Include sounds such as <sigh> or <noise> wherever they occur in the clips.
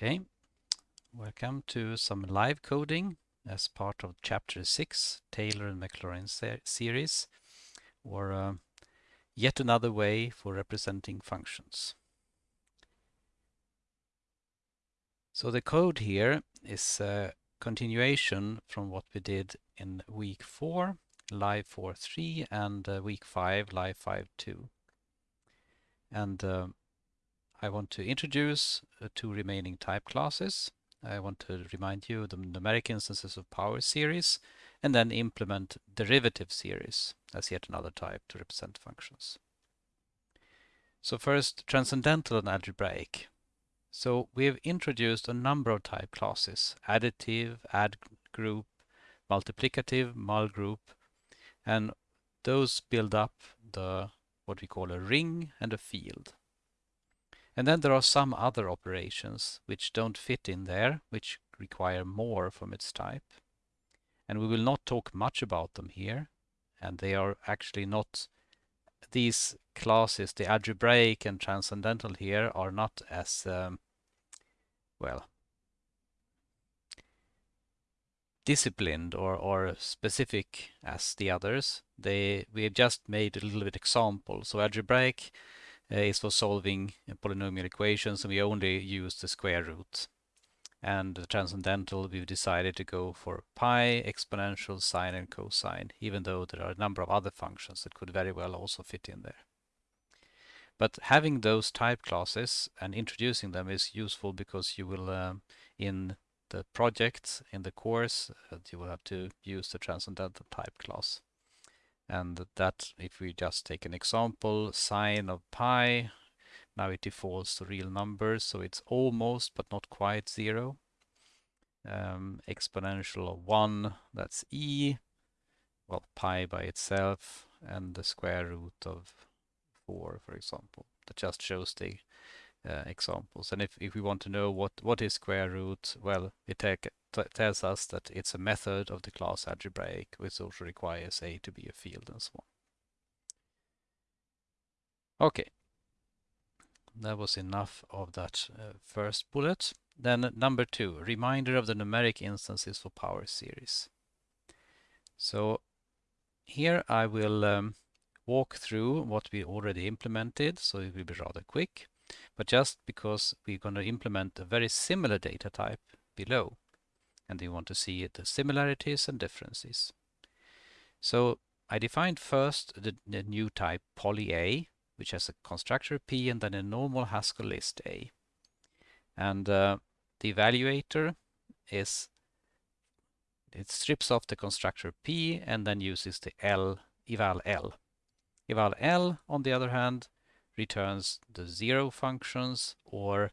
Okay, welcome to some live coding as part of chapter 6, Taylor and Maclaurin ser series, or uh, yet another way for representing functions. So the code here is a continuation from what we did in week 4, live 4.3, and uh, week 5, live 5.2. And uh, I want to introduce uh, two remaining type classes. I want to remind you the numeric instances of power series and then implement derivative series as yet another type to represent functions. So first, transcendental and algebraic. So we have introduced a number of type classes, additive, add group, multiplicative, mul group, and those build up the what we call a ring and a field. And then there are some other operations which don't fit in there, which require more from its type. And we will not talk much about them here. And they are actually not, these classes, the algebraic and transcendental here, are not as, um, well, disciplined or, or specific as the others. They We have just made a little bit example. So algebraic is for solving polynomial equations and we only use the square root. And the transcendental, we've decided to go for pi, exponential, sine and cosine, even though there are a number of other functions that could very well also fit in there. But having those type classes and introducing them is useful because you will, um, in the project, in the course, uh, you will have to use the transcendental type class. And that, if we just take an example, sine of pi, now it defaults to real numbers, so it's almost but not quite zero. Um, exponential of 1, that's e, well, pi by itself, and the square root of 4, for example. That just shows the uh, examples. And if, if we want to know what, what is square root, well, we take, tells us that it's a method of the class algebraic, which also requires A to be a field and so on. Okay, that was enough of that uh, first bullet. Then number two, reminder of the numeric instances for power series. So here I will um, walk through what we already implemented, so it will be rather quick. But just because we're going to implement a very similar data type below, and we want to see the similarities and differences. So I defined first the, the new type poly A, which has a constructor P and then a normal Haskell list A. And uh, the evaluator is, it strips off the constructor P and then uses the L, eval L. Eval L, on the other hand, returns the zero functions or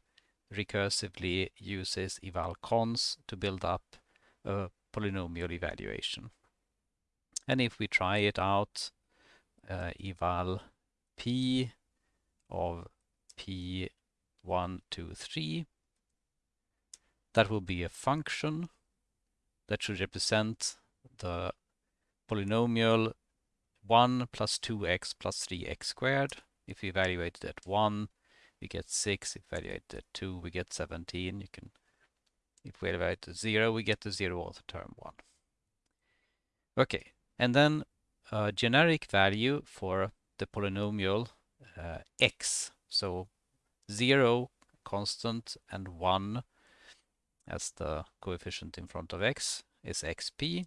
recursively uses eval cons to build up a polynomial evaluation. And if we try it out, uh, eval p of p1, 2, 3, that will be a function that should represent the polynomial 1 plus 2x plus 3x squared. If we evaluate it at 1, we get 6. If evaluate at 2, we get 17. You can, if we evaluate at 0, we get the 0th term 1. Okay, and then a generic value for the polynomial uh, x. So 0 constant and 1 as the coefficient in front of x is xp.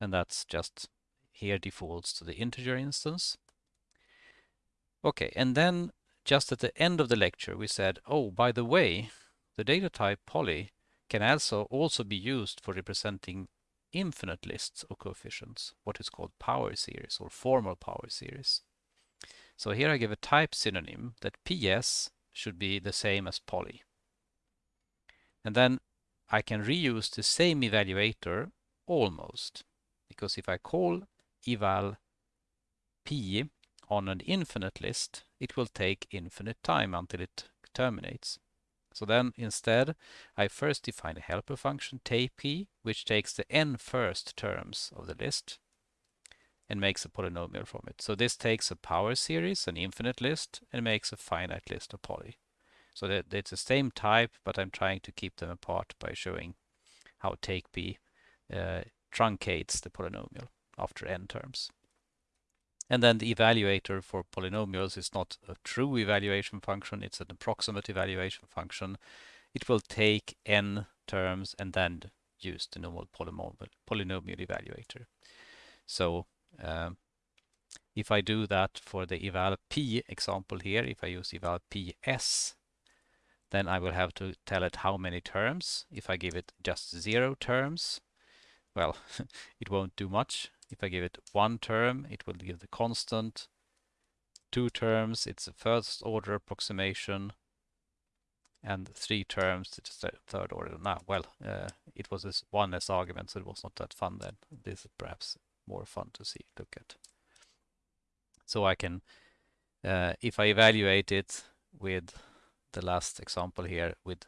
And that's just here defaults to the integer instance. Okay, and then just at the end of the lecture we said, oh, by the way, the data type poly can also also be used for representing infinite lists of coefficients, what is called power series or formal power series. So here I give a type synonym that PS should be the same as poly. And then I can reuse the same evaluator almost, because if I call eval p on an infinite list, it will take infinite time until it terminates. So then instead, I first define a helper function, take which takes the n first terms of the list and makes a polynomial from it. So this takes a power series, an infinite list, and makes a finite list of poly. So that it's the same type, but I'm trying to keep them apart by showing how take p uh, truncates the polynomial after n terms. And then the evaluator for polynomials is not a true evaluation function, it's an approximate evaluation function. It will take n terms and then use the normal polynomial, polynomial evaluator. So um, if I do that for the eval p example here, if I use eval ps, then I will have to tell it how many terms. If I give it just zero terms, well, <laughs> it won't do much. If I give it one term, it will give the constant. Two terms, it's a first order approximation. And three terms, it's a third order. Now, well, uh, it was this one as argument, so it was not that fun then. This is perhaps more fun to see, look at. So I can, uh, if I evaluate it with the last example here with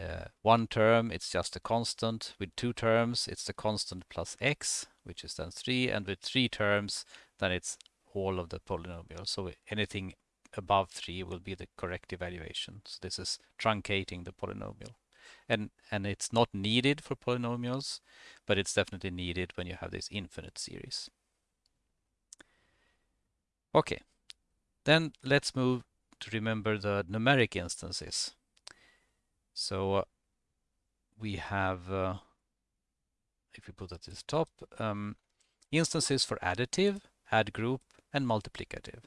uh, one term, it's just a constant. With two terms, it's the constant plus x, which is then 3. And with three terms, then it's all of the polynomial. So anything above 3 will be the correct evaluation. So this is truncating the polynomial. And, and it's not needed for polynomials, but it's definitely needed when you have this infinite series. Okay, then let's move to remember the numeric instances. So uh, we have, uh, if we put that at the top, um, instances for additive, add group, and multiplicative.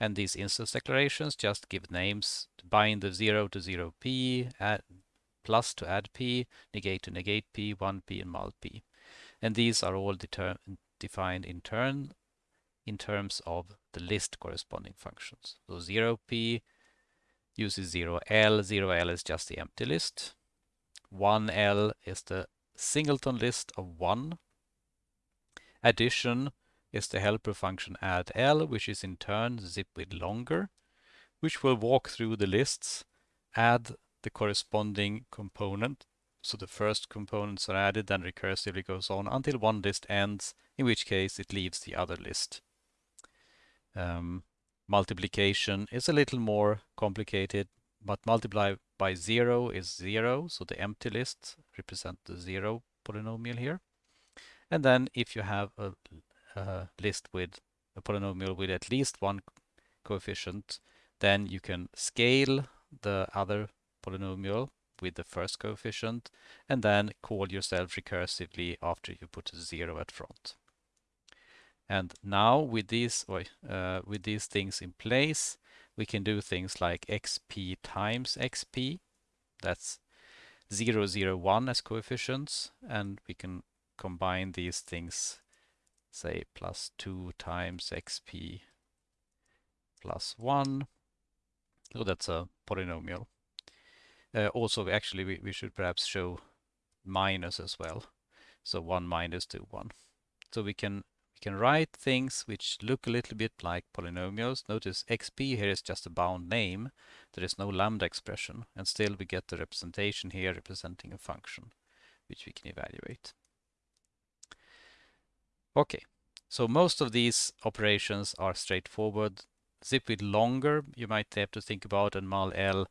And these instance declarations just give names, to bind the 0 to 0p, add plus to add p, negate to negate p, 1p, and mul p. And these are all defined in turn in terms of the list corresponding functions. So 0p uses 0L. 0L is just the empty list. 1L is the singleton list of 1. Addition is the helper function add L, which is in turn zip with longer, which will walk through the lists, add the corresponding component. So the first components are added, then recursively goes on until one list ends, in which case it leaves the other list. Um, multiplication is a little more complicated, but multiply by zero is zero, so the empty list represent the zero polynomial here. And then if you have a, a list with a polynomial with at least one coefficient, then you can scale the other polynomial with the first coefficient and then call yourself recursively after you put a zero at front. And now with these, uh, with these things in place, we can do things like xp times xp. That's 0, 0, 1 as coefficients. And we can combine these things, say plus 2 times xp plus 1. So that's a polynomial. Uh, also, actually, we, we should perhaps show minus as well. So 1 minus 2, 1. So we can can write things which look a little bit like polynomials. Notice xp here is just a bound name. There is no lambda expression. And still we get the representation here representing a function, which we can evaluate. Okay, so most of these operations are straightforward. Zip with longer, you might have to think about, and mul l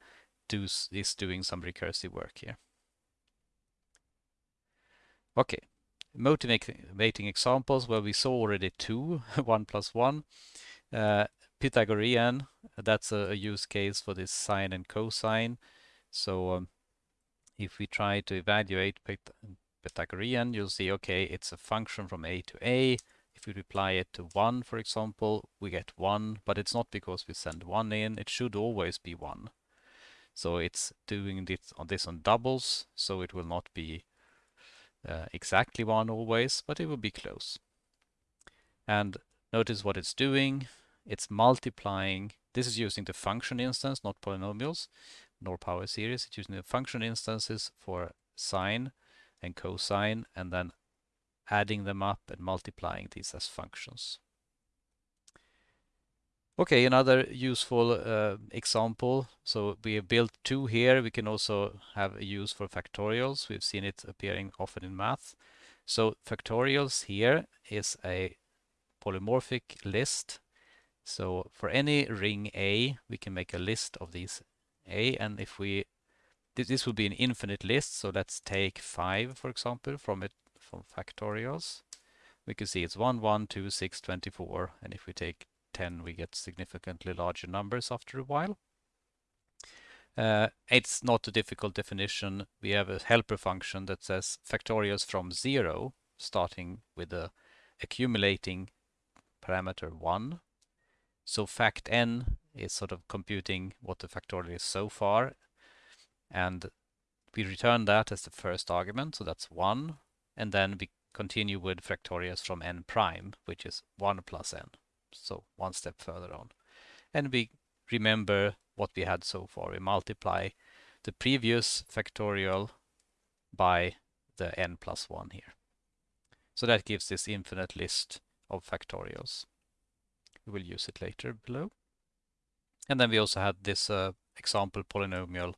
does, is doing some recursive work here. Okay, motivating examples where we saw already two, <laughs> one plus one. Uh, Pythagorean, that's a, a, use case for this sine and cosine. So um, if we try to evaluate Pythagorean, you'll see, okay, it's a function from a to a. If we apply it to 1, for example, we get 1, but it's not because we send 1 in, it should always be 1. So it's doing this on, this on doubles, so it will not be uh, exactly one always, but it will be close. And notice what it's doing. It's multiplying. This is using the function instance, not polynomials, nor power series. It's using the function instances for sine and cosine, and then adding them up and multiplying these as functions. Okay, another useful uh, example. So we have built two here. We can also have a use for factorials. We've seen it appearing often in math. So factorials here is a polymorphic list. So for any ring A, we can make a list of these a, and if we this, this will be an infinite list, so let's take 5, for example, from it from factorials. We can see it's 1, 1, 2, 6, 24, and if we take 10, we get significantly larger numbers after a while. Uh, it's not a difficult definition. We have a helper function that says factorials from 0, starting with the accumulating parameter 1. So fact n is sort of computing what the factorial is so far and we return that as the first argument, so that's 1, and then we continue with factorials from n prime, which is 1 plus n, so one step further on. And we remember what we had so far. We multiply the previous factorial by the n plus 1 here. So that gives this infinite list of factorials. We will use it later below. And then we also had this uh, example polynomial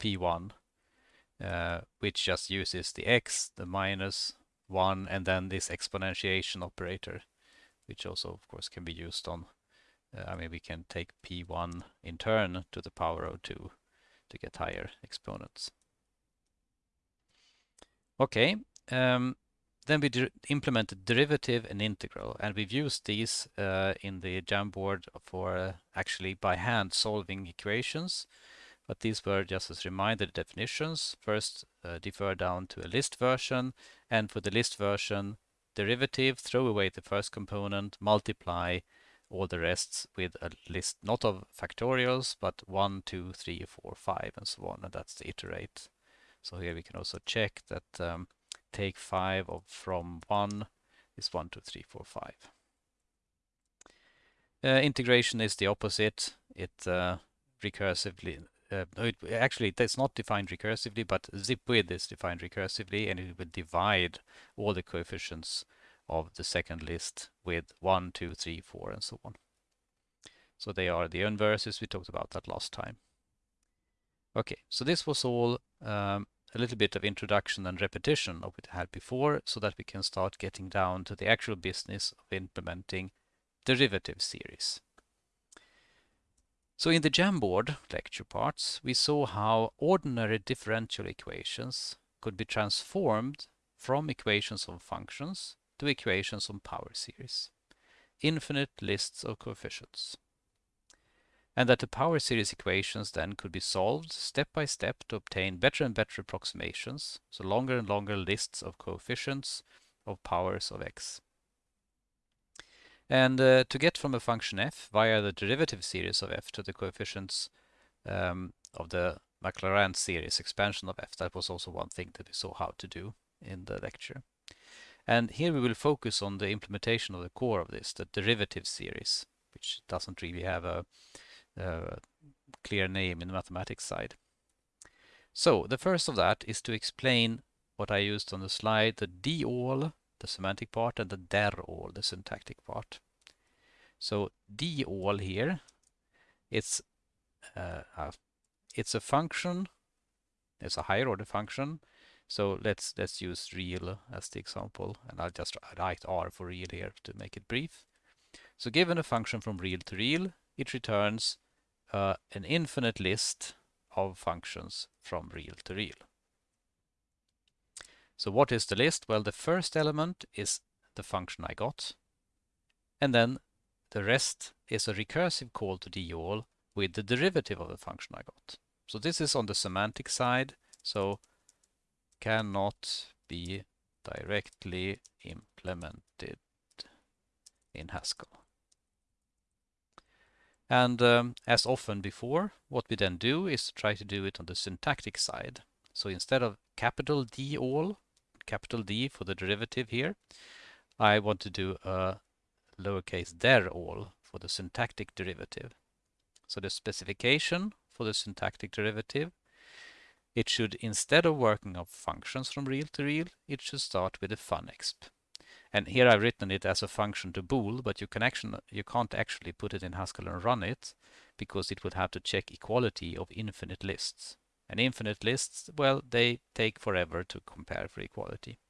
p1, uh, which just uses the x, the minus 1, and then this exponentiation operator, which also, of course, can be used on, uh, I mean, we can take p1 in turn to the power of 2 to get higher exponents. Okay, um, then we implement implemented derivative and integral, and we've used these uh, in the Jamboard for uh, actually by hand solving equations but these were just as reminder definitions. First, uh, defer down to a list version, and for the list version derivative, throw away the first component, multiply all the rests with a list not of factorials, but 1, 2, 3, 4, 5, and so on, and that's the iterate. So here we can also check that um, take 5 of from 1 is 1, 2, 3, 4, 5. Uh, integration is the opposite. It uh, recursively uh, it, actually it's not defined recursively, but zip with is defined recursively and it will divide all the coefficients of the second list with 1, 2, 3, 4 and so on. So they are the inverses, we talked about that last time. Okay, so this was all um, a little bit of introduction and repetition of what we had before so that we can start getting down to the actual business of implementing derivative series. So in the Jamboard lecture parts, we saw how ordinary differential equations could be transformed from equations of functions to equations on power series, infinite lists of coefficients. And that the power series equations then could be solved step by step to obtain better and better approximations, so longer and longer lists of coefficients of powers of x. And uh, to get from a function f via the derivative series of f to the coefficients um, of the Maclaurin series expansion of f, that was also one thing that we saw how to do in the lecture. And here we will focus on the implementation of the core of this, the derivative series, which doesn't really have a, a clear name in the mathematics side. So the first of that is to explain what I used on the slide, the d all the semantic part, and the der all, the syntactic part. So d all here, it's uh, uh, it's a function. It's a higher order function. So let's let's use real as the example, and I'll just write r for real here to make it brief. So given a function from real to real, it returns uh, an infinite list of functions from real to real. So what is the list? Well, the first element is the function I got. And then the rest is a recursive call to D all with the derivative of the function I got. So this is on the semantic side. So cannot be directly implemented in Haskell. And um, as often before, what we then do is try to do it on the syntactic side. So instead of capital D all, capital D for the derivative here. I want to do a lowercase der all for the syntactic derivative. So the specification for the syntactic derivative, it should, instead of working of functions from real to real, it should start with a funexp. And here I've written it as a function to bool, but you can actually you can't actually put it in Haskell and run it because it would have to check equality of infinite lists. And infinite lists, well, they take forever to compare for equality.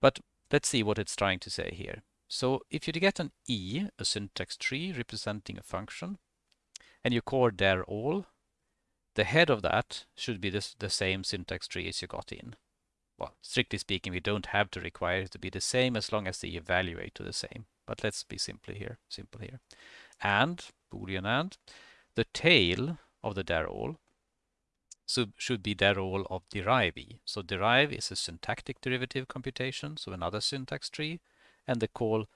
But let's see what it's trying to say here. So if you get an E, a syntax tree representing a function, and you call der all, the head of that should be this, the same syntax tree as you got in. Well, strictly speaking, we don't have to require it to be the same as long as they evaluate to the same. But let's be simple here. Simple here. And boolean and the tail of the dir all so should be dir all of derive. So derive is a syntactic derivative computation, so another syntax tree, and the call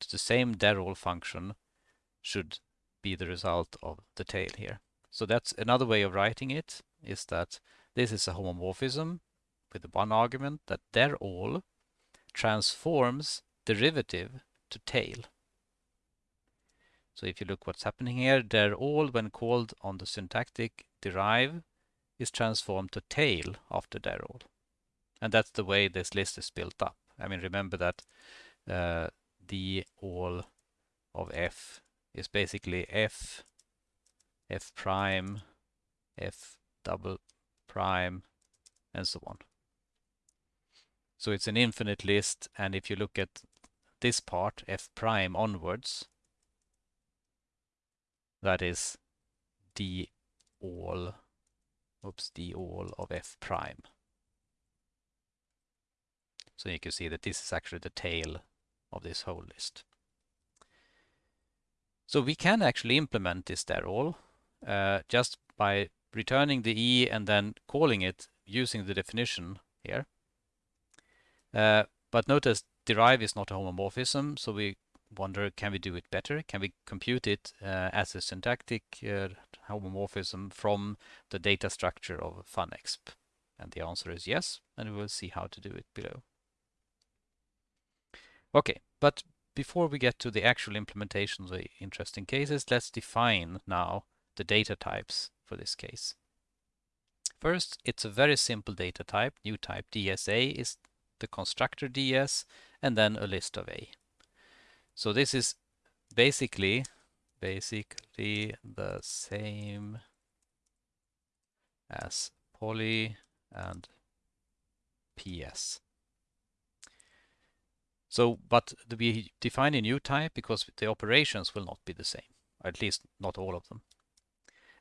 to the same dir all function should be the result of the tail here. So that's another way of writing it, is that this is a homomorphism with one argument that dir all transforms derivative to tail. So if you look what's happening here, dir all when called on the syntactic derive is transformed to tail after dir all. And that's the way this list is built up. I mean, remember that uh, the all of f is basically f, f prime, f double prime, and so on. So it's an infinite list, and if you look at this part, f prime onwards, that is d all, oops, d all of f prime. So you can see that this is actually the tail of this whole list. So we can actually implement this der all uh, just by returning the e and then calling it using the definition here. Uh, but notice derive is not a homomorphism, so we wonder can we do it better? Can we compute it uh, as a syntactic uh, homomorphism from the data structure of funexp? And the answer is yes, and we will see how to do it below. Okay, but before we get to the actual implementation of the interesting cases, let's define now the data types for this case. First, it's a very simple data type, new type DSA is the constructor DS, and then a list of A. So this is basically basically the same as poly and PS. So, but we define a new type because the operations will not be the same, at least not all of them.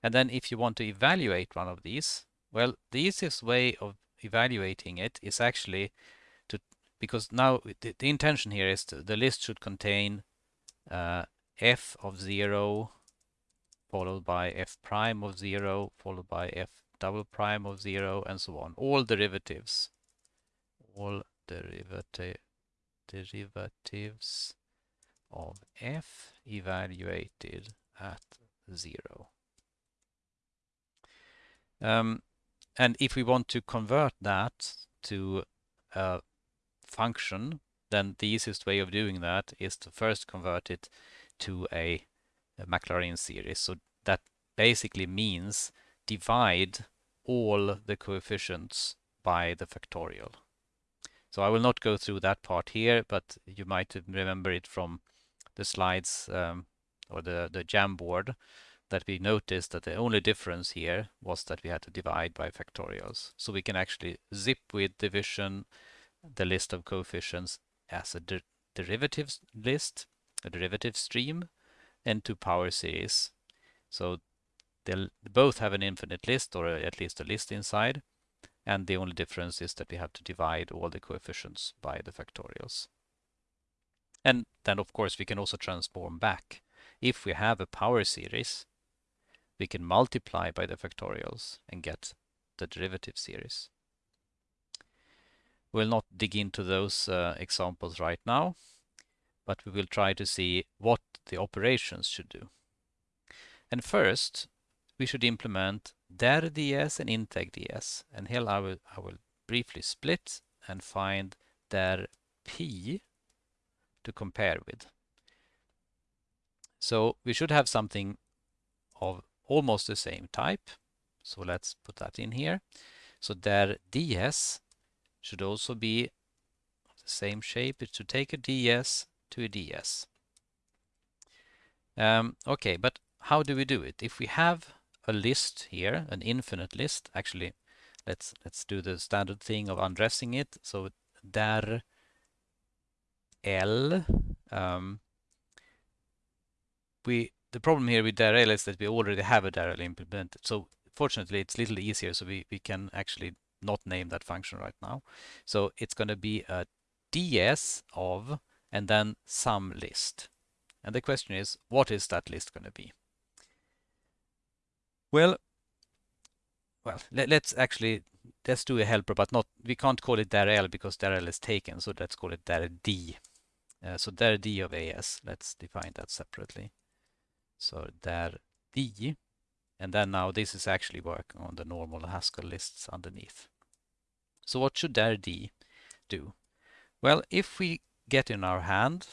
And then if you want to evaluate one of these, well, the easiest way of evaluating it is actually to, because now the, the intention here is to, the list should contain uh, f of 0 followed by f prime of 0 followed by f double prime of 0 and so on. All derivatives. All derivative derivatives of f evaluated at 0. Um, and if we want to convert that to a function, then the easiest way of doing that is to first convert it to a, a Maclaurin series. So that basically means divide all the coefficients by the factorial. So I will not go through that part here, but you might remember it from the slides um, or the, the Jamboard that we noticed that the only difference here was that we had to divide by factorials. So we can actually zip with division the list of coefficients as a der derivatives list, a derivative stream, and to power series. So they'll both have an infinite list or at least a list inside and the only difference is that we have to divide all the coefficients by the factorials. And then of course we can also transform back. If we have a power series, we can multiply by the factorials and get the derivative series. We'll not dig into those uh, examples right now, but we will try to see what the operations should do. And first, we should implement dir ds and integ ds. And here I will, I will briefly split and find dir p to compare with. So we should have something of almost the same type. So let's put that in here. So dir ds should also be the same shape. It should take a ds to a ds. Um, okay, but how do we do it? If we have a list here, an infinite list. Actually, let's let's do the standard thing of undressing it. So dir L. Um, we the problem here with dir L is that we already have a dir L implemented. So fortunately, it's a little easier, so we, we can actually not name that function right now. So it's going to be a ds of and then some list. And the question is, what is that list going to be? Well, well, let, us actually let's do a helper, but not we can't call it dir because dir is taken, so let's call it dir d. Uh, so dir d of as. Let's define that separately. So dir d, and then now this is actually working on the normal Haskell lists underneath. So what should dir d do? Well, if we get in our hand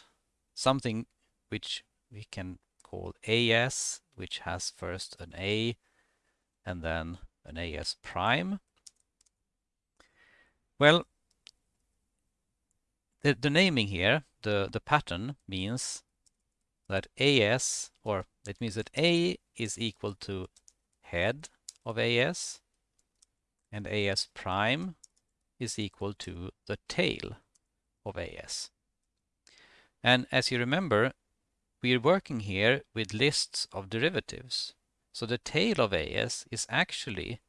something which we can call as, which has first an a and then an as prime. Well, the, the naming here, the, the pattern means that as, or it means that a is equal to head of as, and as prime is equal to the tail of as. And as you remember, we are working here with lists of derivatives. So the tail of AS is actually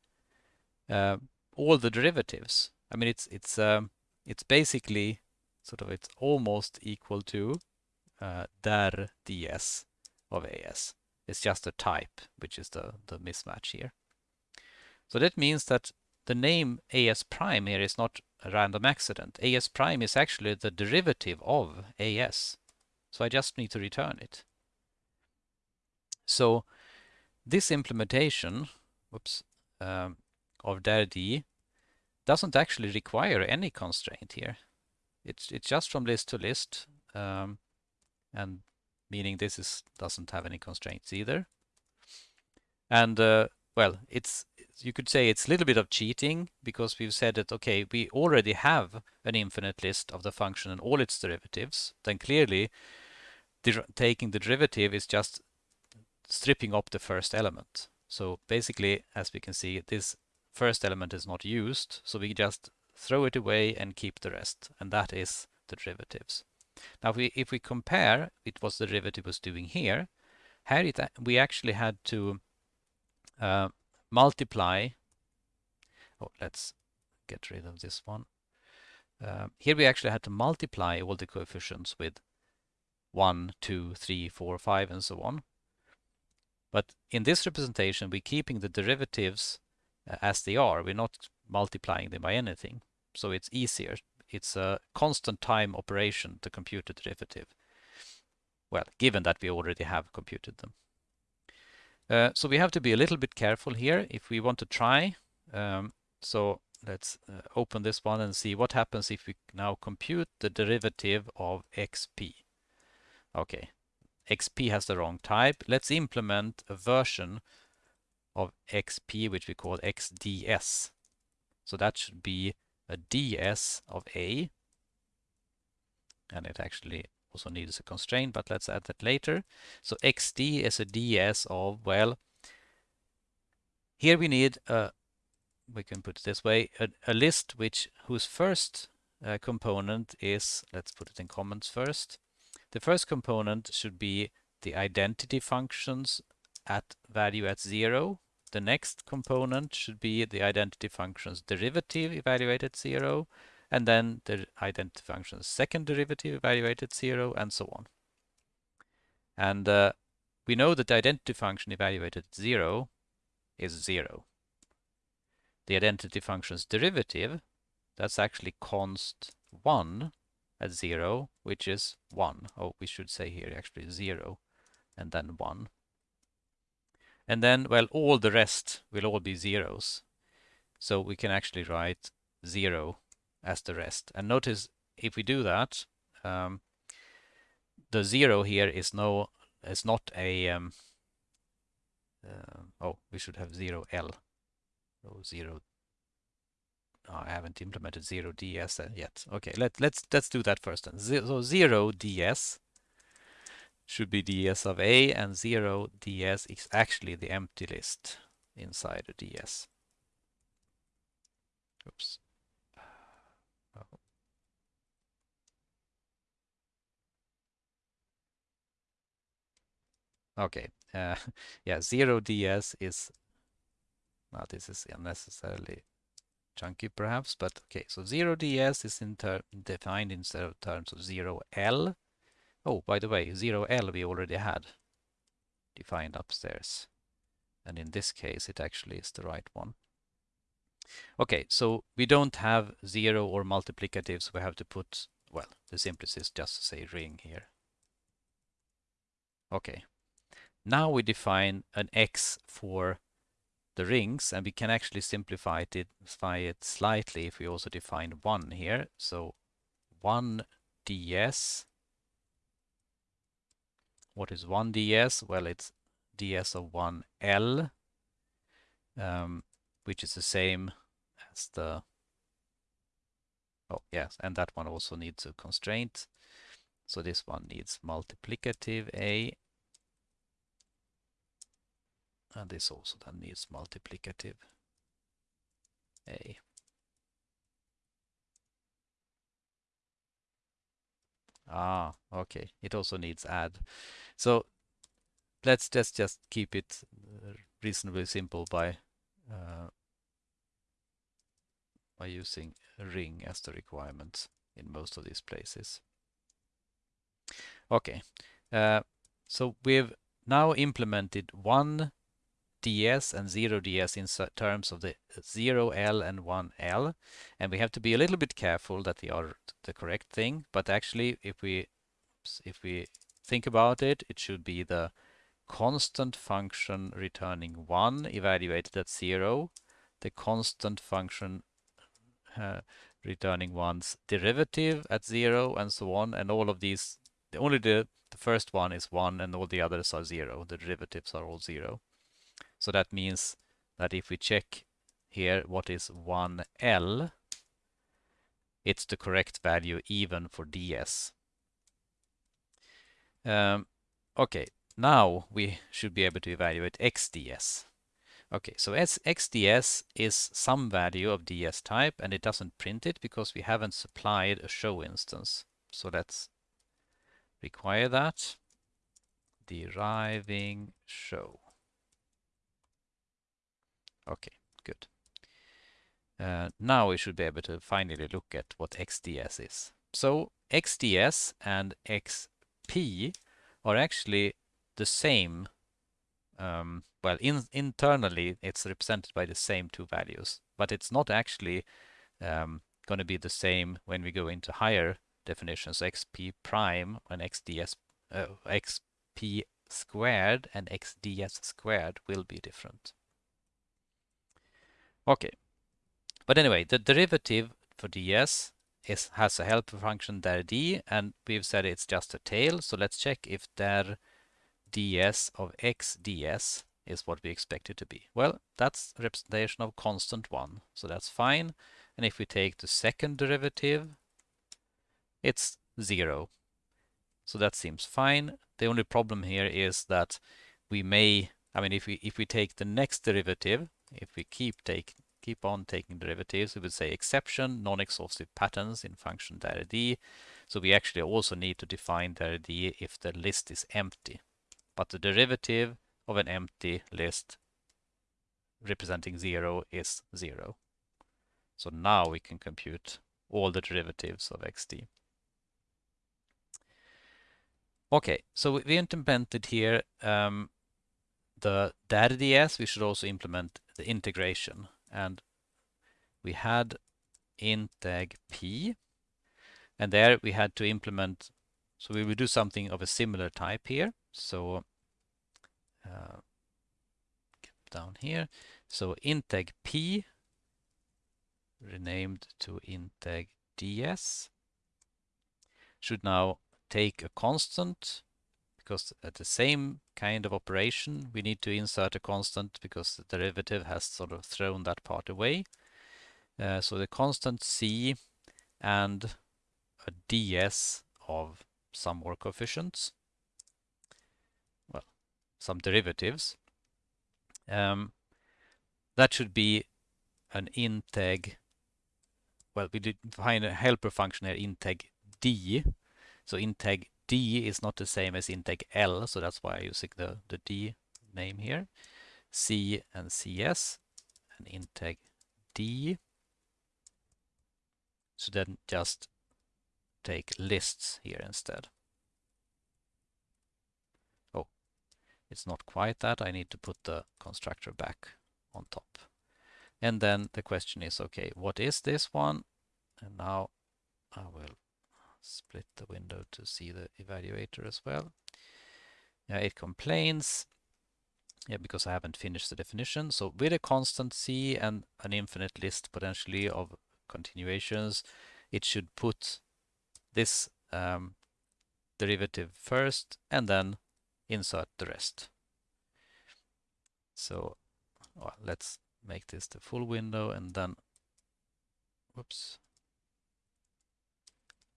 uh, all the derivatives. I mean, it's it's um, it's basically sort of it's almost equal to uh, der ds of AS. It's just a type, which is the the mismatch here. So that means that the name AS prime here is not random accident. AS prime is actually the derivative of AS. So I just need to return it. So this implementation whoops, um, of dir doesn't actually require any constraint here. It's it's just from list to list, um, and meaning this is doesn't have any constraints either. And uh, well, it's you could say it's a little bit of cheating because we've said that okay, we already have an infinite list of the function and all its derivatives. Then clearly, taking the derivative is just stripping up the first element. So basically, as we can see, this first element is not used, so we just throw it away and keep the rest, and that is the derivatives. Now, if we, if we compare it what the derivative was doing here, here it, we actually had to uh, multiply, oh, let's get rid of this one. Uh, here we actually had to multiply all the coefficients with 1, 2, 3, 4, 5, and so on. But in this representation, we're keeping the derivatives uh, as they are. We're not multiplying them by anything. So it's easier. It's a constant time operation to compute the derivative. Well, given that we already have computed them. Uh, so we have to be a little bit careful here if we want to try. Um, so let's uh, open this one and see what happens if we now compute the derivative of xp. Okay, XP has the wrong type. Let's implement a version of XP which we call XDS. So that should be a DS of A. And it actually also needs a constraint, but let's add that later. So XD is a DS of, well, here we need a, we can put it this way, a, a list which whose first uh, component is, let's put it in comments first, the first component should be the identity functions at value at zero. The next component should be the identity function's derivative evaluated at zero, and then the identity function's second derivative evaluated at zero, and so on. And uh, we know that the identity function evaluated at zero is zero. The identity function's derivative, that's actually const 1, at 0, which is 1. Oh, we should say here actually 0 and then 1. And then, well, all the rest will all be zeros. So we can actually write 0 as the rest. And notice if we do that, um, the 0 here is no is not a um, uh, oh we should have 0 L so 0 Oh, I haven't implemented zero ds yet. Okay, let, let's let's do that first. Then. So zero ds should be ds of a, and zero ds is actually the empty list inside a ds. Oops. Okay, uh, <laughs> yeah, zero ds is Now this is unnecessarily chunky perhaps, but okay, so 0ds is in defined of terms of 0l. Oh, by the way, 0l we already had defined upstairs. And in this case, it actually is the right one. Okay, so we don't have zero or multiplicative, so we have to put, well, the simplest is just to say ring here. Okay, now we define an x for the rings, and we can actually simplify it, it slightly if we also define 1 here. So 1 ds. What is 1 ds? Well, it's ds of 1l, um, which is the same as the... Oh, yes, and that one also needs a constraint. So this one needs multiplicative a and this also then needs multiplicative a. Ah, okay. It also needs add. So let's just just keep it reasonably simple by uh, by using ring as the requirement in most of these places. Okay, uh, so we've now implemented one ds and 0ds in terms of the 0l and 1l and we have to be a little bit careful that they are the correct thing but actually if we if we think about it it should be the constant function returning 1 evaluated at 0 the constant function uh, returning 1's derivative at 0 and so on. And all of these only the the first one is 1 and all the others are 0 the derivatives are all 0 so that means that if we check here what is 1L, it's the correct value even for ds. Um, okay, now we should be able to evaluate xds. Okay, so as xds is some value of ds type and it doesn't print it because we haven't supplied a show instance. So let's require that. Deriving show. Okay, good. Uh, now we should be able to finally look at what XDS is. So XDS and XP are actually the same. Um, well, in, internally it's represented by the same two values, but it's not actually um, going to be the same when we go into higher definitions. XP prime and XDS, uh, XP squared and XDS squared will be different. Okay. But anyway, the derivative for ds is, has a helper function der d, and we've said it's just a tail. So let's check if der ds of x ds is what we expect it to be. Well, that's representation of constant 1, so that's fine. And if we take the second derivative, it's 0. So that seems fine. The only problem here is that we may, I mean, if we if we take the next derivative, if we keep take keep on taking derivatives, we would say exception, non-exhaustive patterns in function dir So we actually also need to define dir if the list is empty. But the derivative of an empty list representing zero is zero. So now we can compute all the derivatives of xt. Okay, so we implemented here um, the der ds, we should also implement the integration. And we had integ p, and there we had to implement, so we will do something of a similar type here. So uh, down here, so integ p renamed to integ ds should now take a constant because at the same kind of operation we need to insert a constant because the derivative has sort of thrown that part away. Uh, so the constant c and a ds of some more coefficients, well, some derivatives. Um, that should be an integ, well, we define a helper function here, integ d. So integ D is not the same as integ L, so that's why I'm using the, the D name here. C and CS, and integ d. So then just take lists here instead. Oh, it's not quite that. I need to put the constructor back on top. And then the question is, okay, what is this one? And now I will split the window to see the evaluator as well. Yeah, it complains yeah, because I haven't finished the definition. So with a constant c and an infinite list potentially of continuations, it should put this um, derivative first and then insert the rest. So well, let's make this the full window and then whoops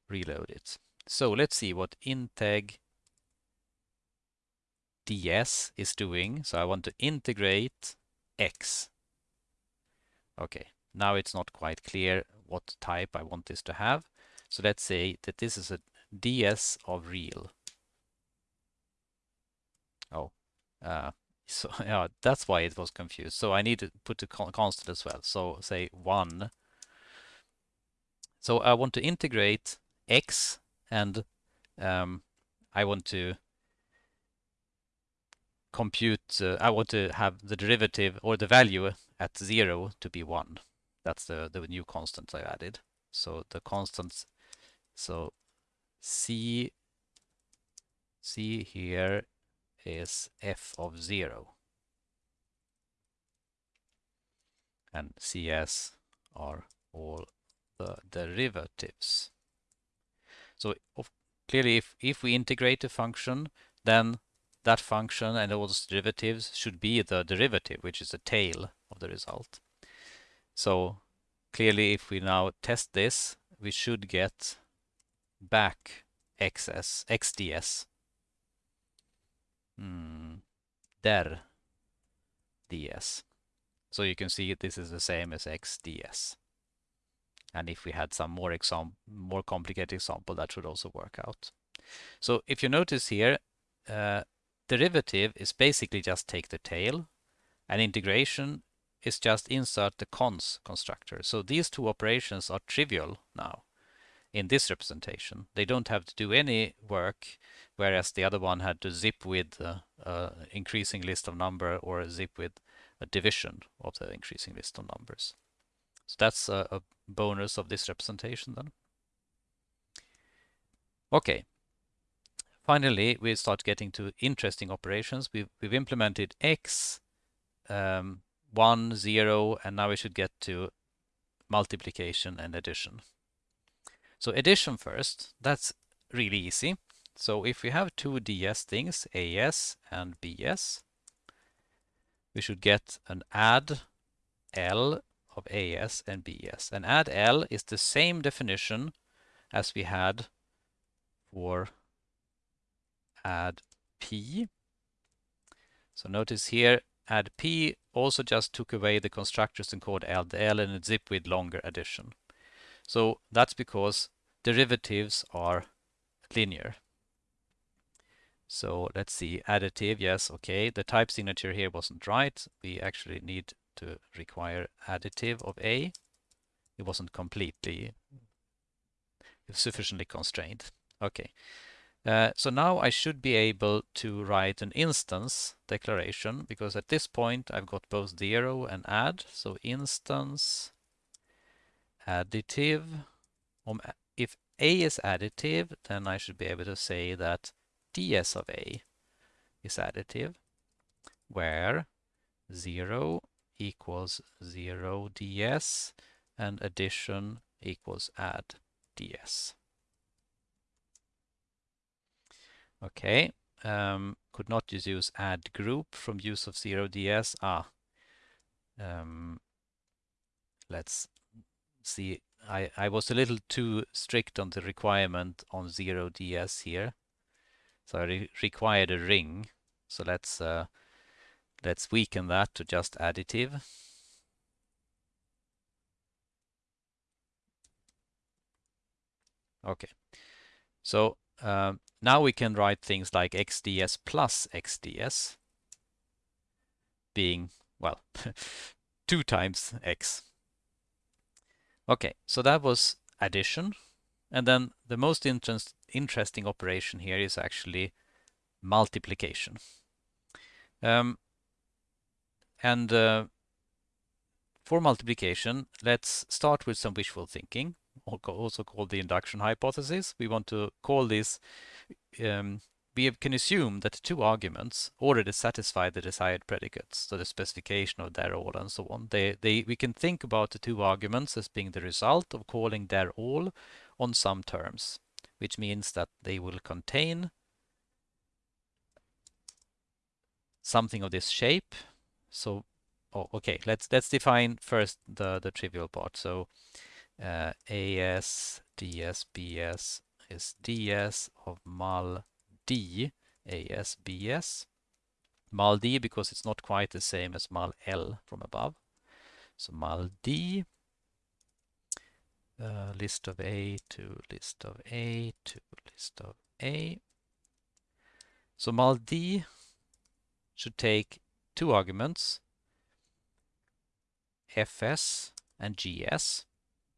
reload it. So let's see what integ ds is doing. So I want to integrate x. Okay, now it's not quite clear what type I want this to have. So let's say that this is a ds of real. Oh, uh, <laughs> so yeah, that's why it was confused. So I need to put a constant as well. So say 1. So I want to integrate x and um, I want to compute, uh, I want to have the derivative or the value at 0 to be 1. That's the, the new constant I added. So the constants, so c, c here is f of 0. And cs are all the derivatives. So of, clearly if, if we integrate a function, then that function and all those derivatives should be the derivative, which is the tail of the result. So clearly if we now test this, we should get back xs, xds Hmm. Der ds. So you can see this is the same as x ds. And if we had some more example, more complicated example, that should also work out. So if you notice here, uh, derivative is basically just take the tail, and integration is just insert the cons constructor. So these two operations are trivial now in this representation. They don't have to do any work, whereas the other one had to zip with uh, uh, increasing list of number or zip with a division of the increasing list of numbers. So that's a, a bonus of this representation then. Okay. Finally, we start getting to interesting operations. We've, we've implemented x, um, 1, 0, and now we should get to multiplication and addition. So addition first, that's really easy. So if we have two ds things, as and bs, we should get an add L of as and bs. And add L is the same definition as we had for add p. So notice here add p also just took away the constructors and called add L and zip with longer addition. So that's because derivatives are linear. So let's see, additive, yes, okay. The type signature here wasn't right. We actually need to require additive of A. It wasn't completely sufficiently constrained. Okay. Uh, so now I should be able to write an instance declaration because at this point I've got both zero and add. So instance additive um, if A is additive, then I should be able to say that ds of A is additive, where 0 equals 0 ds and addition equals add ds. Okay, um, could not just use add group from use of 0 ds. Ah, um, let's see I, I was a little too strict on the requirement on 0ds here. So I re required a ring. So let's uh, let's weaken that to just additive. Okay. So um, now we can write things like xds plus xds being, well, <laughs> 2 times x. Okay, so that was addition. And then the most interest, interesting operation here is actually multiplication. Um, and uh, for multiplication, let's start with some wishful thinking, also called the induction hypothesis. We want to call this, um, we can assume that two arguments already satisfy the desired predicates, so the specification of der all and so on. They, they, we can think about the two arguments as being the result of calling der all on some terms, which means that they will contain something of this shape. So oh, okay, let's let's define first the the trivial part. So uh, AS DS BS is DS of mul D AS BS. Mul D because it's not quite the same as mul L from above. So mul D uh, list of A to list of A to list of A. So mul D should take two arguments fs and gs.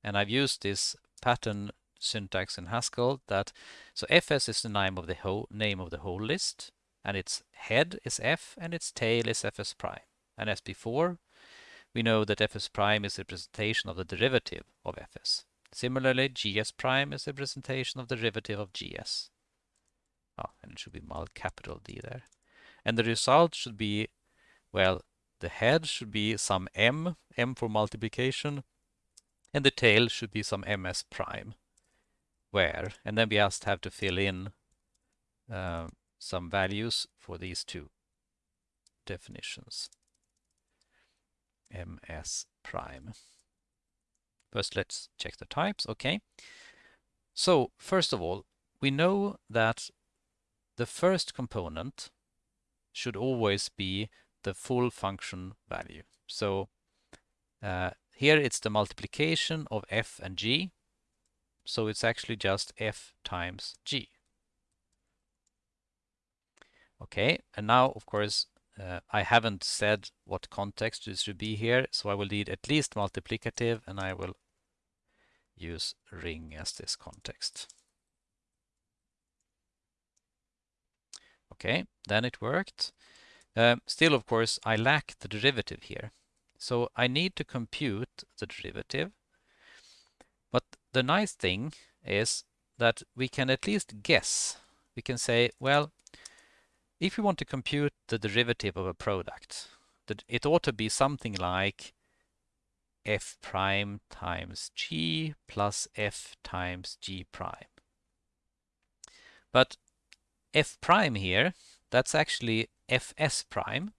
And I've used this pattern syntax in Haskell that so fs is the name of the whole name of the whole list and its head is f and its tail is fs prime. And as before, we know that fs prime is a representation of the derivative of fs. Similarly, gs prime is a representation of the derivative of gs. Oh, ah, and it should be mul capital D there. And the result should be, well, the head should be some m, m for multiplication, and the tail should be some ms prime, where, and then we just have to fill in uh, some values for these two definitions. ms prime. First, let's check the types. Okay. So, first of all, we know that the first component should always be the full function value. So uh, here it's the multiplication of f and g. So it's actually just f times g. Okay, and now of course uh, I haven't said what context this should be here, so I will need at least multiplicative and I will use ring as this context. Okay, then it worked. Um, still, of course, I lack the derivative here. So I need to compute the derivative. But the nice thing is that we can at least guess. We can say, well, if we want to compute the derivative of a product, that it ought to be something like f prime times g plus f times g prime. But f prime here, that's actually fs prime.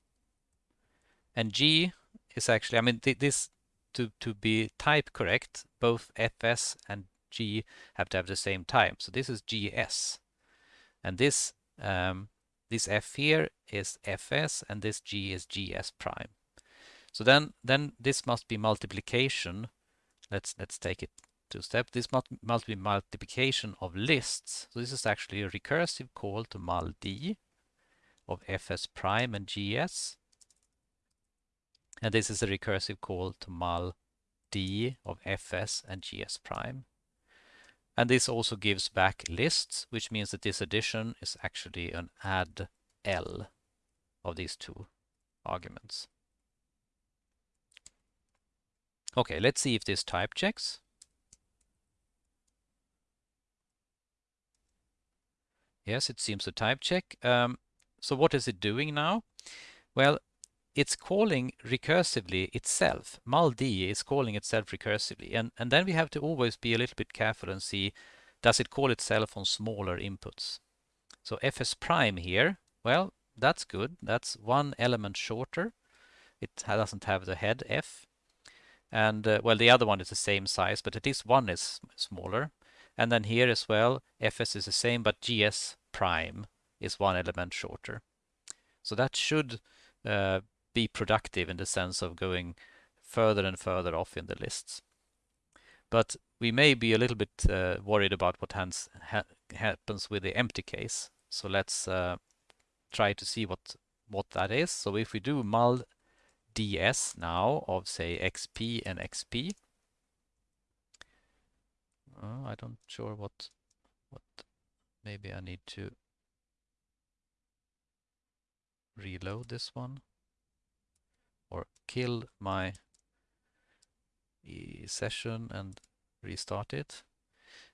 And g is actually, I mean, th this to, to be type correct, both fs and g have to have the same type. So this is gs. And this um, this f here is fs and this g is gs prime. So then then this must be multiplication. Let's let's take it two step. This must, must be multiplication of lists. So this is actually a recursive call to mul d of fs prime and gs. And this is a recursive call to mul d of fs and gs prime. And this also gives back lists, which means that this addition is actually an add L of these two arguments. Okay, let's see if this type checks. Yes, it seems to type check. Um, so what is it doing now? Well, it's calling recursively itself. muld is calling itself recursively. And, and then we have to always be a little bit careful and see, does it call itself on smaller inputs? So fs prime here, well, that's good. That's one element shorter. It doesn't have the head f. And uh, well, the other one is the same size, but at least one is smaller. And then here as well, fs is the same, but gs prime is one element shorter. So that should uh, be productive in the sense of going further and further off in the lists. But we may be a little bit uh, worried about what ha happens with the empty case. So let's uh, try to see what what that is. So if we do mul ds now of say xp and xp. Uh, I don't sure what what maybe I need to reload this one or kill my session and restart it.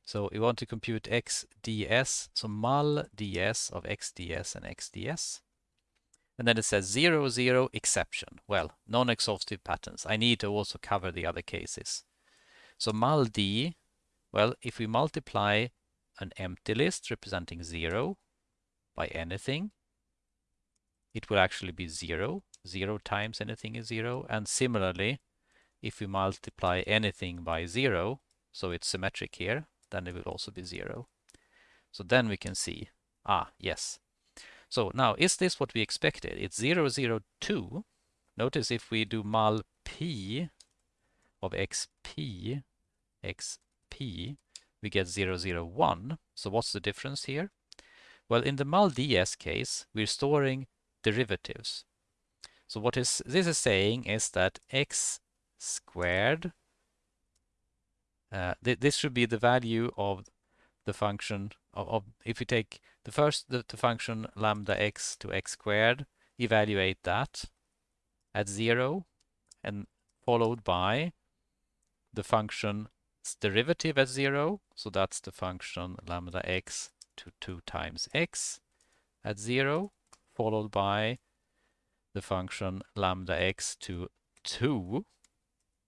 So we want to compute xds, so mul ds of xds and xds. And then it says 0, 0, exception. Well, non-exhaustive patterns. I need to also cover the other cases. So mul d, well, if we multiply an empty list representing 0 by anything, it will actually be 0. 0 times anything is 0. And similarly, if we multiply anything by 0, so it's symmetric here, then it will also be 0. So then we can see, ah, yes. So now, is this what we expected? It's 0, 0, 2. Notice if we do mul p of xp, xp, we get 0, 0, 1. So what's the difference here? Well, in the mul ds case, we're storing derivatives. So what is this is saying is that x squared, uh, th this should be the value of the function of, of if we take the first the, the function lambda x to x squared, evaluate that at zero and followed by the function's derivative at zero. So that's the function lambda x to 2 times x at zero, followed by the function lambda x to 2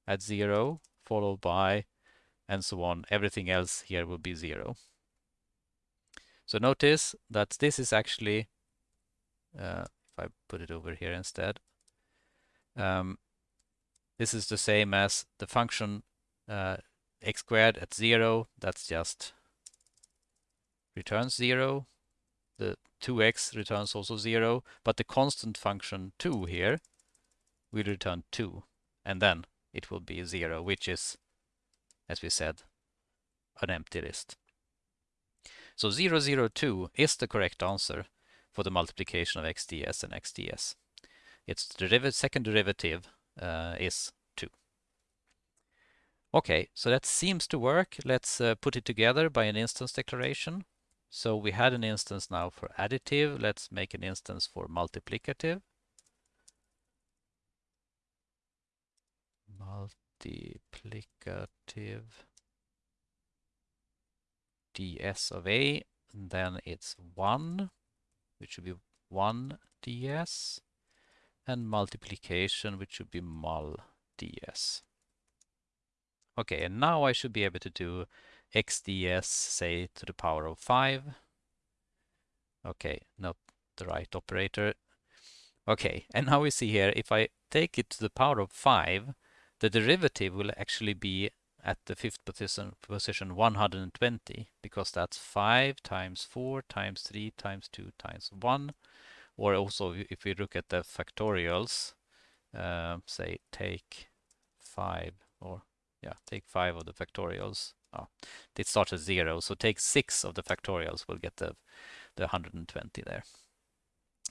at 0, followed by, and so on. Everything else here will be 0. So notice that this is actually, uh, if I put it over here instead, um, this is the same as the function uh, x squared at 0, that's just returns 0. The 2x returns also 0, but the constant function 2 here will return 2. And then it will be 0, which is, as we said, an empty list. So 0, 0, 002 is the correct answer for the multiplication of xds and xds. Its derivative, second derivative uh, is 2. Okay, so that seems to work. Let's uh, put it together by an instance declaration. So we had an instance now for additive. Let's make an instance for multiplicative. multiplicative ds of a, and then it's 1, which should be 1 ds, and multiplication, which should be mul ds. Okay, and now I should be able to do xds, say, to the power of 5. Okay, not the right operator. Okay, and now we see here, if I take it to the power of 5, the derivative will actually be at the fifth position, position 120 because that's 5 times 4 times 3 times 2 times 1 or also if we look at the factorials uh, say take 5 or yeah take 5 of the factorials oh, it starts at 0 so take 6 of the factorials we'll get the the 120 there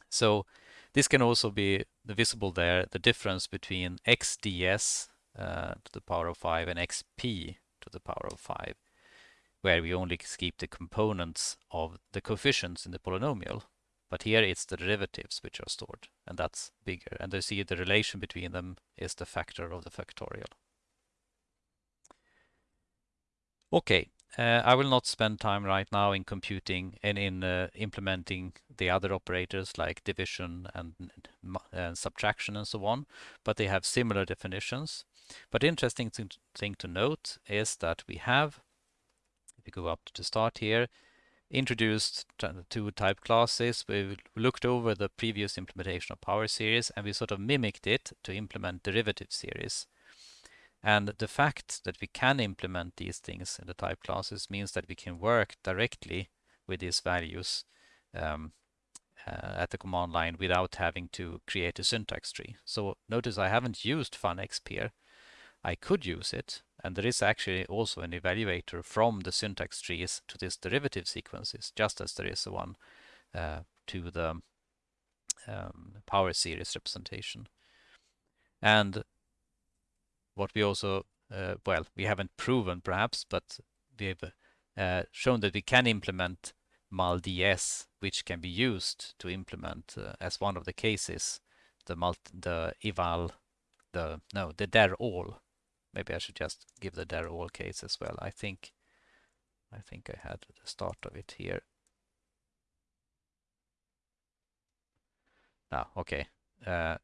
so this can also be visible there the difference between xds uh, to the power of 5 and xp to the power of 5, where we only keep the components of the coefficients in the polynomial. But here it's the derivatives which are stored, and that's bigger. And you see the relation between them is the factor of the factorial. Okay, uh, I will not spend time right now in computing and in uh, implementing the other operators like division and, and subtraction and so on, but they have similar definitions. But interesting thing to note is that we have, if we go up to the start here, introduced two type classes. We looked over the previous implementation of power series and we sort of mimicked it to implement derivative series. And the fact that we can implement these things in the type classes means that we can work directly with these values um, uh, at the command line without having to create a syntax tree. So notice I haven't used funexp here. I could use it, and there is actually also an evaluator from the syntax trees to these derivative sequences, just as there is one uh, to the um, power series representation. And what we also, uh, well, we haven't proven perhaps, but we've uh, shown that we can implement mul ds, which can be used to implement uh, as one of the cases the mult the eval the no the der all. Maybe I should just give the der all case as well. I think I think I had the start of it here. Ah, okay. Uh,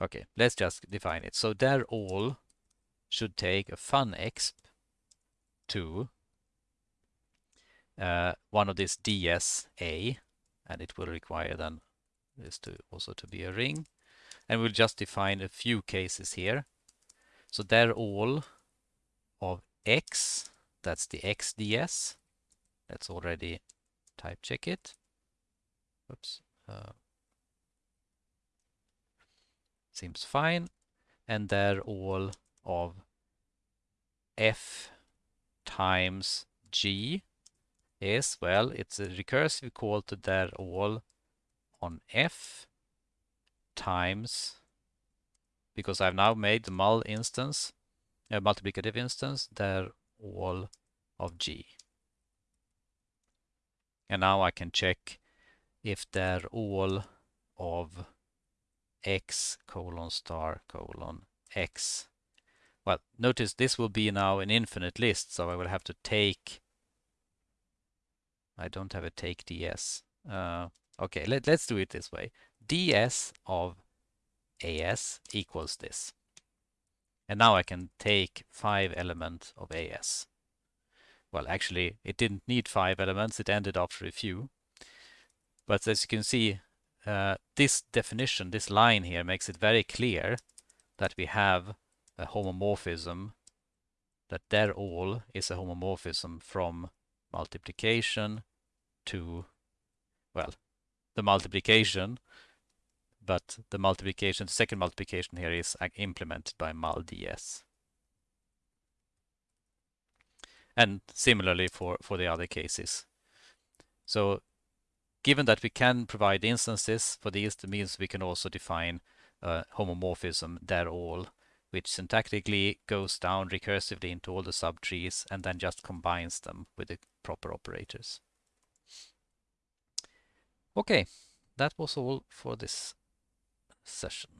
okay, let's just define it. So der all should take a fun exp to uh, one of this DSA, and it will require then this to also to be a ring. And we'll just define a few cases here. So der all of X, that's the XDS. Let's already type check it. Oops. Uh, seems fine. And der all of F times G is, well, it's a recursive call to der all on F times, because I've now made the mul instance, a multiplicative instance, der all of G. And now I can check if der all of x colon star colon x. Well, notice this will be now an infinite list, so I will have to take I don't have a take ds. Uh, okay, let, let's do it this way. ds of as equals this. And now I can take five elements of as. Well, actually, it didn't need five elements. It ended after a few. But as you can see, uh, this definition, this line here, makes it very clear that we have a homomorphism, that der all is a homomorphism from multiplication to, well, the multiplication, but the multiplication, the second multiplication here is implemented by mul ds. And similarly for, for the other cases. So given that we can provide instances for these, that means we can also define uh, homomorphism der all, which syntactically goes down recursively into all the subtrees and then just combines them with the proper operators. Okay, that was all for this session.